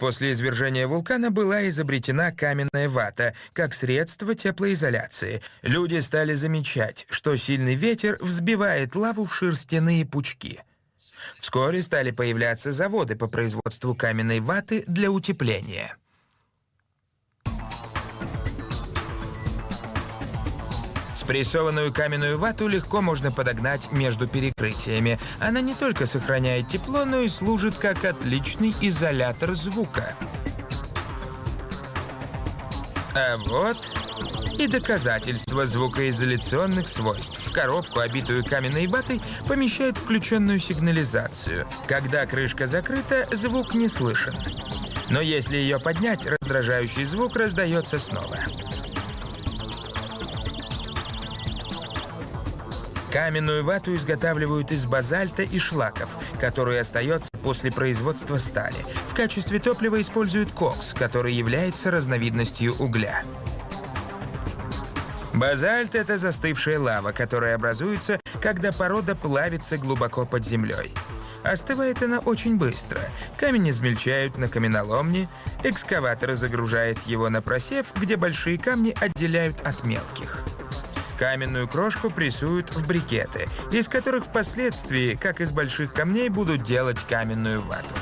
После извержения вулкана была изобретена каменная вата как средство теплоизоляции. Люди стали замечать, что сильный ветер взбивает лаву в шерстяные пучки. Вскоре стали появляться заводы по производству каменной ваты для утепления. Спрессованную каменную вату легко можно подогнать между перекрытиями. Она не только сохраняет тепло, но и служит как отличный изолятор звука. А вот и доказательство звукоизоляционных свойств. В коробку, обитую каменной ватой, помещают включенную сигнализацию. Когда крышка закрыта, звук не слышен. Но если ее поднять, раздражающий звук раздается снова. Каменную вату изготавливают из базальта и шлаков, который остается после производства стали. В качестве топлива используют кокс, который является разновидностью угля. Базальт — это застывшая лава, которая образуется, когда порода плавится глубоко под землей. Остывает она очень быстро. Камень измельчают на каменоломне, экскаватор загружает его на просев, где большие камни отделяют от мелких. Каменную крошку прессуют в брикеты, из которых впоследствии, как из больших камней, будут делать каменную вату.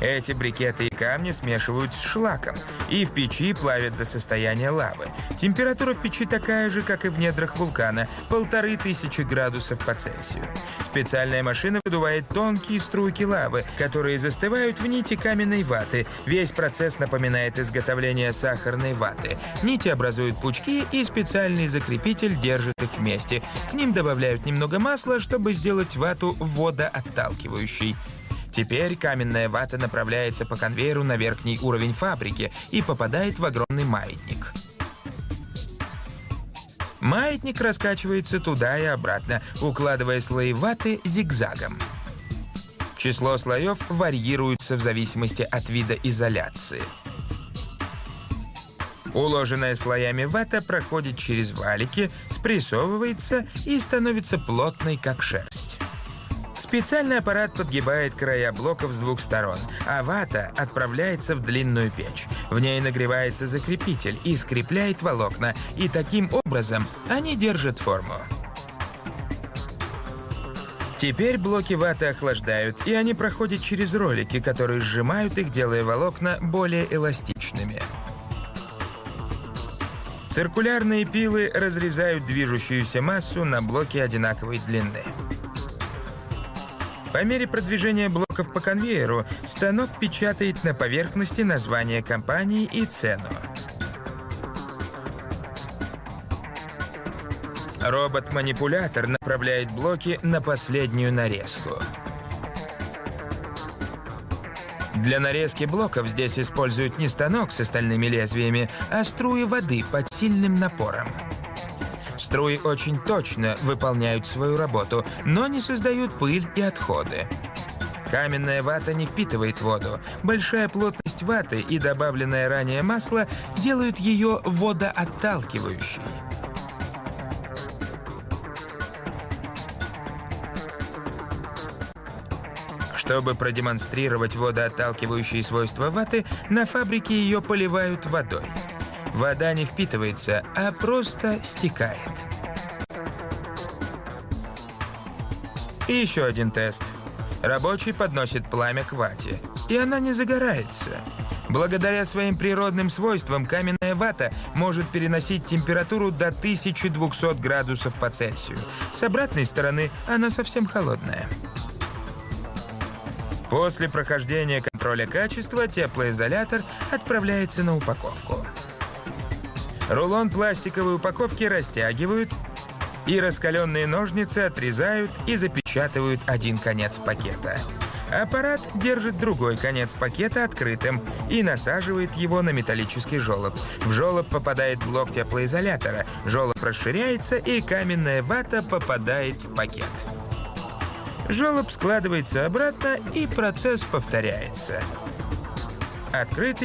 Эти брикеты и камни смешивают с шлаком и в печи плавят до состояния лавы. Температура в печи такая же, как и в недрах вулкана – полторы тысячи градусов по Цельсию. Специальная машина выдувает тонкие струйки лавы, которые застывают в нити каменной ваты. Весь процесс напоминает изготовление сахарной ваты. Нити образуют пучки, и специальный закрепитель держит их вместе. К ним добавляют немного масла, чтобы сделать вату водоотталкивающей. Теперь каменная вата направляется по конвейеру на верхний уровень фабрики и попадает в огромный маятник. Маятник раскачивается туда и обратно, укладывая слои ваты зигзагом. Число слоев варьируется в зависимости от вида изоляции. Уложенная слоями вата проходит через валики, спрессовывается и становится плотной, как шерсть. Специальный аппарат подгибает края блоков с двух сторон, а вата отправляется в длинную печь. В ней нагревается закрепитель и скрепляет волокна, и таким образом они держат форму. Теперь блоки ваты охлаждают, и они проходят через ролики, которые сжимают их, делая волокна более эластичными. Циркулярные пилы разрезают движущуюся массу на блоки одинаковой длины. По мере продвижения блоков по конвейеру, станок печатает на поверхности название компании и цену. Робот-манипулятор направляет блоки на последнюю нарезку. Для нарезки блоков здесь используют не станок с остальными лезвиями, а струи воды под сильным напором. Струи очень точно выполняют свою работу, но не создают пыль и отходы. Каменная вата не впитывает воду. Большая плотность ваты и добавленное ранее масло делают ее водоотталкивающей. Чтобы продемонстрировать водоотталкивающие свойства ваты, на фабрике ее поливают водой. Вода не впитывается, а просто стекает. И еще один тест. Рабочий подносит пламя к вате, и она не загорается. Благодаря своим природным свойствам каменная вата может переносить температуру до 1200 градусов по Цельсию. С обратной стороны она совсем холодная. После прохождения контроля качества теплоизолятор отправляется на упаковку. Рулон пластиковой упаковки растягивают, и раскаленные ножницы отрезают и запечатывают один конец пакета. Аппарат держит другой конец пакета открытым и насаживает его на металлический желоб. В желоб попадает блок теплоизолятора, желоб расширяется, и каменная вата попадает в пакет. Желоб складывается обратно, и процесс повторяется. Открытый